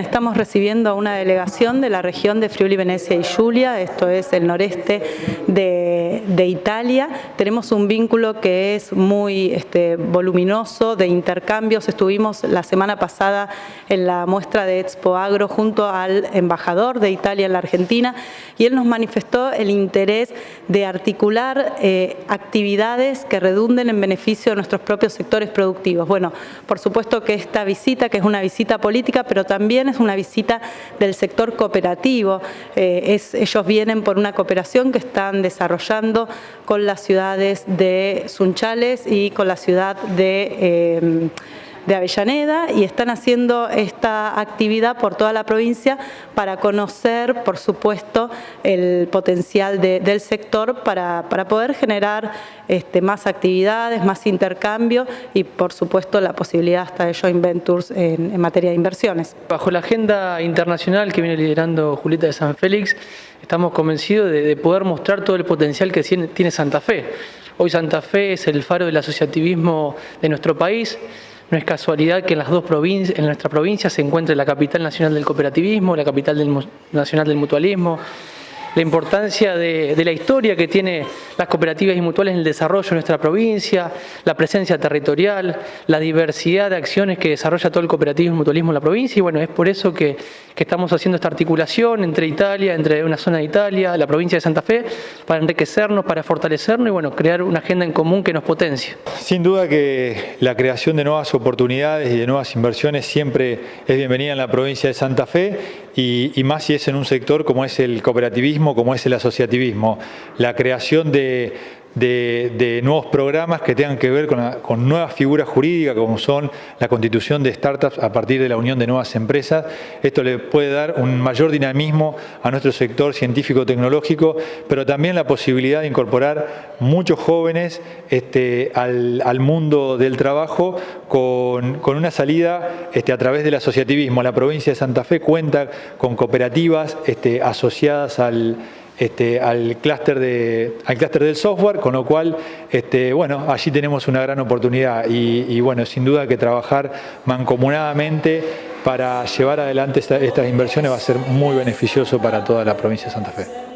Estamos recibiendo a una delegación de la región de Friuli, Venecia y Giulia, esto es el noreste de, Italia. Tenemos un vínculo que es muy este, voluminoso de intercambios. Estuvimos la semana pasada en la muestra de Expo Agro junto al embajador de Italia en la Argentina y él nos manifestó el interés de articular eh, actividades que redunden en beneficio de nuestros propios sectores productivos. Bueno, por supuesto que esta visita, que es una visita política, pero también es una visita del sector cooperativo. Eh, ellos vienen por una cooperación que están desarrollando con las ciudades de Sunchales y con la ciudad de... Eh, de Avellaneda y están haciendo esta actividad por toda la provincia para conocer, por supuesto, el potencial del sector para, poder generar este, más actividades, más intercambio y, por supuesto, la posibilidad hasta de joint ventures en, materia de inversiones. Bajo la agenda internacional que viene liderando Julieta de San Félix, estamos convencidos de poder mostrar todo el potencial que tiene Santa Fe. Hoy Santa Fe es el faro del asociativismo de nuestro país, no es casualidad que en las dos provincias, en nuestra provincia se encuentre la capital nacional del cooperativismo, la capital nacional del mutualismo, la importancia de, la historia que tiene las cooperativas y mutuales en el desarrollo de nuestra provincia, la presencia territorial, la diversidad de acciones que desarrolla todo el cooperativismo y mutualismo en la provincia y bueno, es por eso que, estamos haciendo esta articulación entre Italia, entre una zona de Italia, la provincia de Santa Fe, para enriquecernos, para fortalecernos y bueno, crear una agenda en común que nos potencie. Sin duda que la creación de nuevas oportunidades y de nuevas inversiones siempre es bienvenida en la provincia de Santa Fe y, y más si es en un sector como es el cooperativismo como es el asociativismo, la creación de de, nuevos programas que tengan que ver con, nuevas figuras jurídicas como son la constitución de startups a partir de la unión de nuevas empresas. Esto le puede dar un mayor dinamismo a nuestro sector científico-tecnológico, pero también la posibilidad de incorporar muchos jóvenes este, al, mundo del trabajo con, una salida este, a través del asociativismo. La provincia de Santa Fe cuenta con cooperativas este, asociadas al este, al clúster del software, con lo cual, este, bueno, allí tenemos una gran oportunidad y, bueno, sin duda que trabajar mancomunadamente para llevar adelante estas inversiones va a ser muy beneficioso para toda la provincia de Santa Fe.